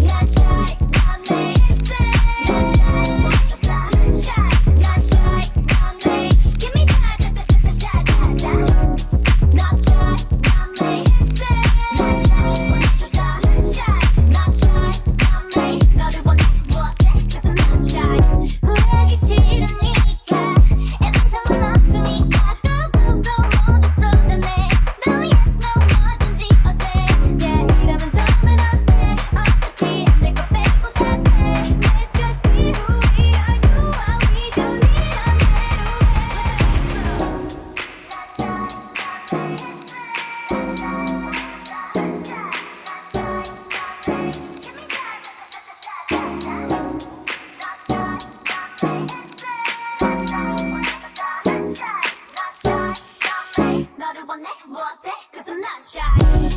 Let's go. 원해 못해 Cause I'm not shy